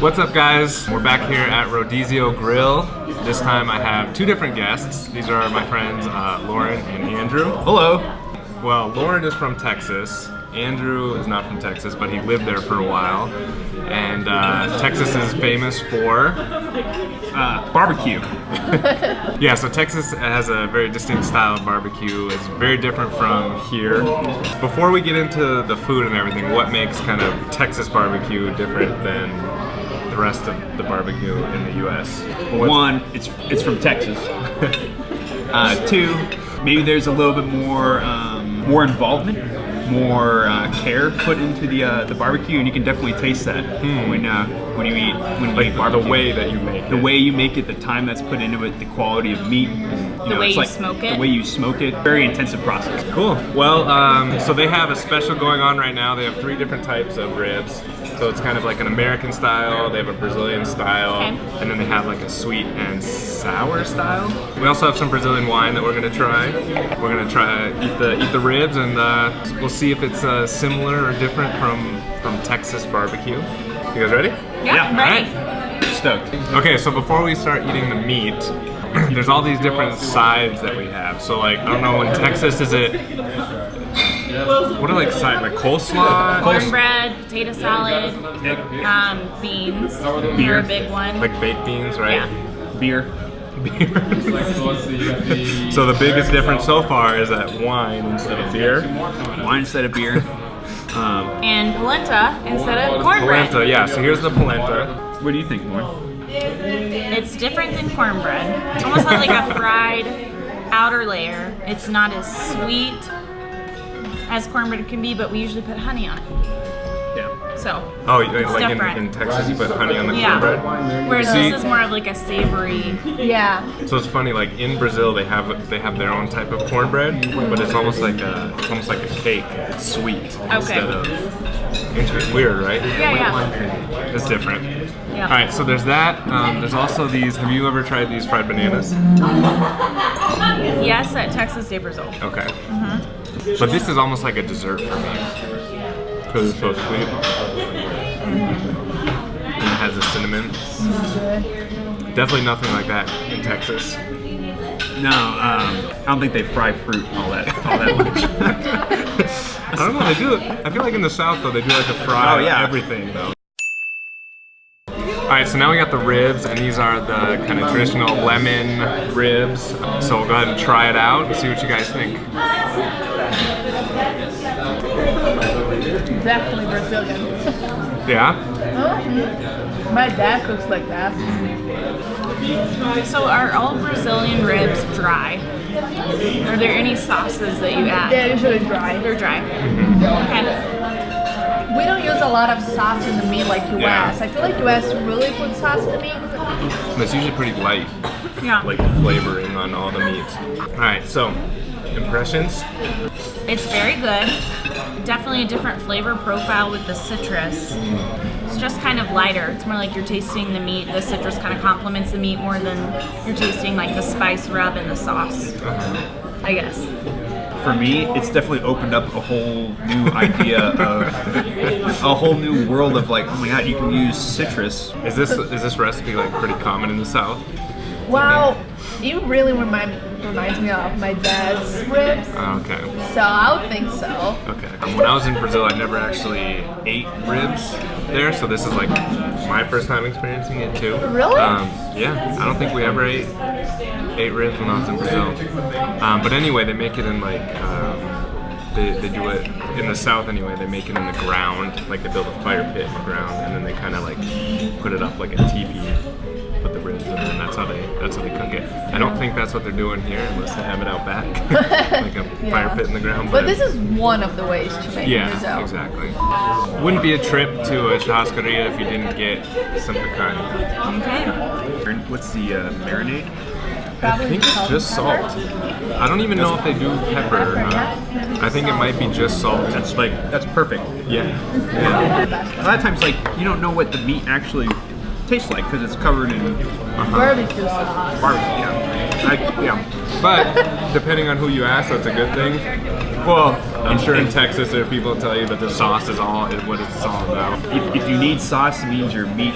What's up guys? We're back here at Rodizio Grill. This time I have two different guests. These are my friends uh, Lauren and Andrew. Hello. Well, Lauren is from Texas. Andrew is not from Texas, but he lived there for a while. And uh, Texas is famous for Uh, barbecue. Yeah, so Texas has a very distinct style of barbecue. It's very different from here. Before we get into the food and everything, what makes kind of Texas barbecue different than rest of the barbecue in the U.S.? What's- One, it's it's from Texas. uh, two, maybe there's a little bit more um, more involvement, more uh, care put into the uh, the barbecue, and you can definitely taste that when uh, when you eat when you like eat the way that you make the it. way you make it, the time that's put into it, the quality of meat, you know, way it's you like smoke it. the way you smoke it. Very intensive process. Cool. Well, um, so they have a special going on right now. They have three different types of ribs. So it's kind of like an American style. They have a Brazilian style, Okay. and then they have like a sweet and sour style. We also have some Brazilian wine that we're gonna try. We're gonna try eat the eat the ribs, and uh, we'll see if it's uh, similar or different from from Texas barbecue. You guys ready? Yeah, Yeah, ready. Stoked. Okay, so before we start eating the meat, there's all these different sides that we have. So like, I don't know, in Texas, is it, what are like sides, like coleslaw? Cornbread, potato salad, um, beans. Beer, a big one. Like baked beans, right? yeah. Beer. so the biggest difference so far is that wine instead of beer. Wine instead of beer. Um, And polenta instead of cornbread. Polenta, yeah, so here's the polenta. what do you think, Lauren? It's different than cornbread. It's almost like a fried outer layer. It's not as sweet as cornbread can be, but we usually put honey on it. Yeah. So, Oh, you- like in, different. in Texas you put honey on the yeah. cornbread? Whereas See? this is more of like a savory. Yeah. So it's funny, like in Brazil, they have they have their own type of cornbread, but it's almost like a it's almost like a cake. It's sweet instead of. It's weird, right? Yeah, yeah. It's different. Yeah. All right, so there's that. Um, there's also these. Have you ever tried these fried bananas? Yes, at Texas de Brazil. Okay. Mhm. But this is almost like a dessert for me because it's so sweet. And it has the cinnamon. Definitely nothing like that in Texas. No, um, I don't think they fry fruit all that all that much. I don't know. They do. it. I feel like in the South though, they do like to fry Oh, yeah. everything though. All right, so now we got the ribs, and these are the kind of traditional lemon ribs. So we'll go ahead and try it out and see what you guys think. Definitely Brazilian. Yeah. Oh, my dad cooks like that. So are all Brazilian ribs dry? Are there any sauces that you add? They're usually dry. They're dry. Okay. We don't use a lot of sauce in the meat like US. Yeah. I feel like US really puts sauce in the meat. It's usually pretty light, Yeah. like flavoring on all the meats. All right, so impressions. It's very good. Definitely a different flavor profile with the citrus. It's just kind of lighter. It's more like you're tasting the meat. The citrus kind of complements the meat more than you're tasting like the spice rub and the sauce. I guess. For me, it's definitely opened up a whole new idea of a whole new world of like, oh my god, you can use citrus. Is this is this recipe like pretty common in the South? Wow, you really remind reminds me of my dad's ribs. Oh, okay. So I would think so. Okay. Um, when I was in Brazil, I never actually ate ribs there, so this is like my first time experiencing it too. Really? Um, yeah. I don't think we ever ate ate ribs when I was in Brazil. Um, but anyway, they make it in like um, they, they do it in the south anyway. They make it in the ground, like they build a fire pit in the ground, and then they kind of like put it up like a teepee. That's how they that's how they cook it. I don't think that's what they're doing here, unless they have it out back, like a fire pit in the ground. But this is one of the ways to make Yeah, Brazil. exactly. Wouldn't be a trip to a churrascaria if you didn't get some picanha. Okay. What's the uh, marinade? I think it's just salt. I don't even know if they do pepper or not. I think it might be just salt. That's like that's perfect. Yeah. yeah. A lot of times, like you don't know what the meat actually tastes like because it's covered in uh-huh. Barbecue sauce. barbecue. Yeah. I, yeah. But depending on who you ask, that's a good thing. Well, I'm sure in Texas there are people that tell you that the sauce is all what it's all about. If, if you need sauce, it means your meat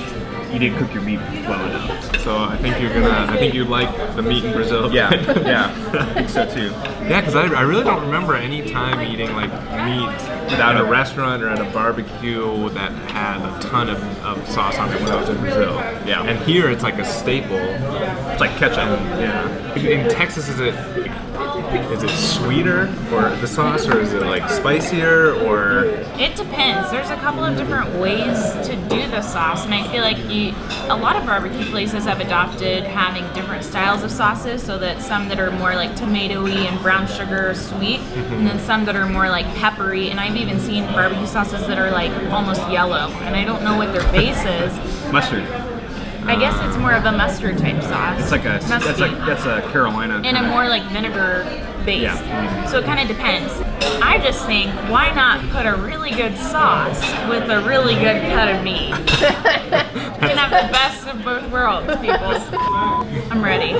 you didn't cook your meat well enough. So I think you're gonna. I think you like the meat in Brazil. Yeah, yeah, I think so too. Yeah, because I, I really don't remember any time eating like meat Without a a- restaurant or at a barbecue that had a ton of, of sauce on it when I was in Brazil. Yeah. And here it's like a staple. It's like ketchup. Yeah. In, in Texas, is it is it sweeter or the sauce, or is it like spicier, or It depends. There's a couple of different ways to do the sauce, and I feel like you, a lot of barbecue places have adopted having different styles of sauces, so that some that are more like tomatoey and brown sugar sweet, mm-hmm. and then some that are more like peppery. And I've even seen barbecue sauces that are like almost yellow, and I don't know what their base is. Mustard. I guess it's more of a mustard type sauce. It's like a Must that's be. like that's a Carolina. in a more like vinegar base. Yeah. So it kind of depends. I just think why not put a really good sauce with a really good cut of meat? you can have the best of both worlds, people. I'm ready.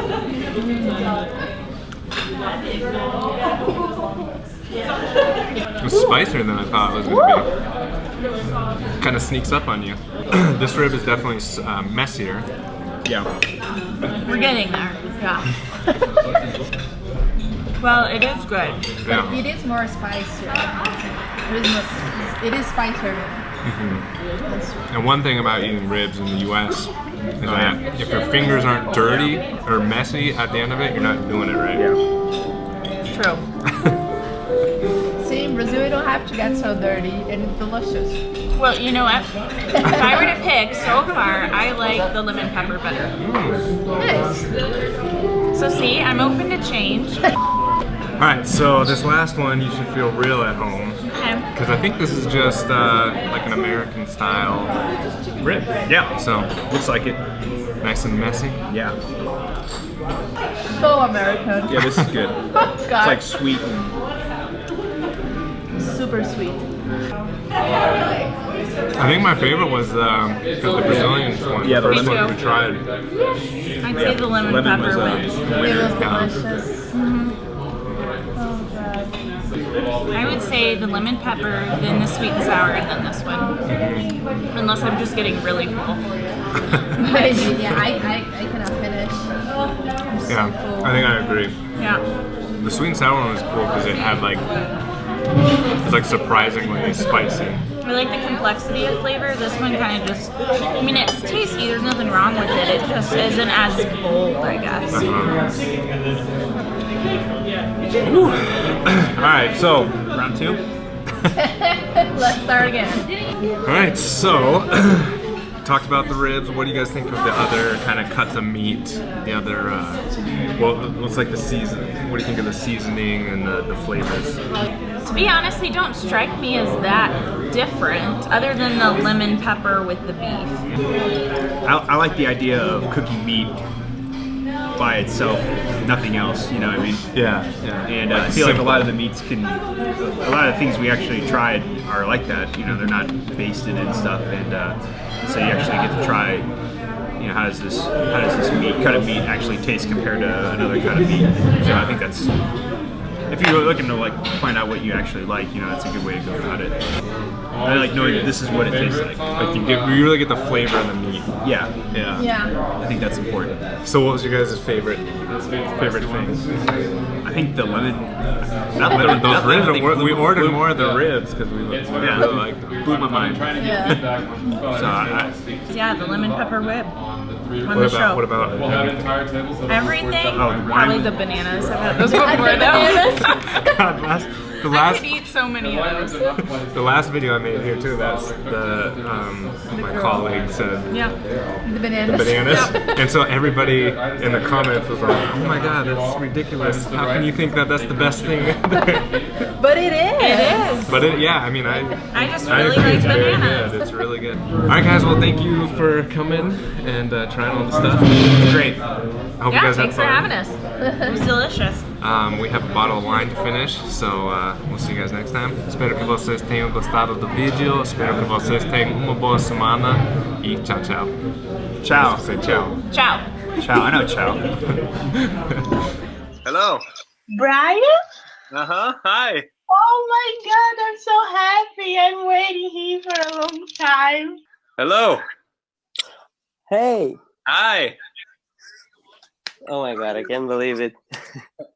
it's spicier than I thought it was gonna be? Kind of sneaks up on you. this rib is definitely uh, messier. yeah. We're getting there. Yeah. well, it is good. Yeah. It is more spicier. It is, more, it is spicier. And one thing about eating ribs in the U.S. is that if your fingers aren't dirty or messy at the end of it, you're not doing it right. Yeah. True. See, in Brazil, you don't have to get so dirty and it's delicious. Well, you know what? if I were to pick, so far, I like the lemon pepper better. Nice. So see, I'm open to change. All right, so this last one you should feel real at home Okay. because I think this is just uh, like an American style rib. Yeah. So Looks like it. nice and messy. Yeah. So American. Yeah, this is good. Oh, It's like sweet and super sweet. I think my favorite was um, the Brazilian one. Yeah, the the first one we tried. I'd say the lemon, lemon pepper was uh, wins. It winner. was Yeah. delicious. Oh, God. I would say the lemon pepper, then the sweet and sour, and then this one. Unless I'm just getting really full. Maybe, yeah, I, I, I cannot finish. I'm so Yeah. I think I agree. Yeah. The sweet and sour one was cool because it had like it's like surprisingly spicy. I like the complexity of flavor. This one kind of just, I mean, it's tasty. There's nothing wrong with it. It just isn't as bold, I guess. All right, so round two. Let's start again. all right, so talked about the ribs. What do you guys think of the other kind of cuts of meat? The other, uh, well, what's like the season? What do you think of the seasoning and the, the flavors? To be honest, they don't strike me as that different, other than the lemon pepper with the beef. I, I like the idea of cooking meat by itself, nothing else. You know what I mean? Yeah, yeah. And uh, I feel like a lot of the meats can, a lot of the things we actually tried are like that. You know, they're not basted and stuff, and uh, so you actually get to try. You know, how does this, how does this meat, cut of meat actually taste compared to another cut of meat? So I think that's, if you're looking to like find out what you actually like, you know, that's a good way to go about it. I like knowing that this is what it tastes like. Like you get, you really get the flavor of the meat. Yeah, Yeah. Yeah. I think that's important. So what was your guys' favorite favorite things? I think the lemon, not Those lemon, not ribs, lemon, we, blew- we ordered blew- more of the ribs because we, we Yeah. really liked them. blew my mind. Yeah. So I, I, Yeah, the lemon pepper whip on What the about show. what about uh, Everything, Oh, probably wine. the bananas. I've had those before though. God, last, the I last could eat so many of those. the last video I made here too. That's the um, my colleague said Yeah. The bananas. The bananas, and so everybody in the comments was like, "Oh my God, that's ridiculous! How can you think that that's the best thing?" But it is. It is. but it, yeah, I mean, I I just I really agree. like It's very bananas. good. It's really good. All right, guys. Well, thank you for coming and uh, trying all the stuff. It was great. I hope you Yeah, guys thanks had for having us. It was delicious. Um, we have a bottle of wine to finish, so uh, we'll see you guys next time. Espero que vocês tenham gostado do vídeo. Espero que vocês tenham uma boa semana e tchau, tchau. ciao. Say tchau. Ciao. Ciao. I know ciao. Hello. Brian? Uh huh. Hi. Oh my god, I'm so happy. I'm waiting here for a long time. Hello. Hey! Hi. Oh my god, I can't believe it.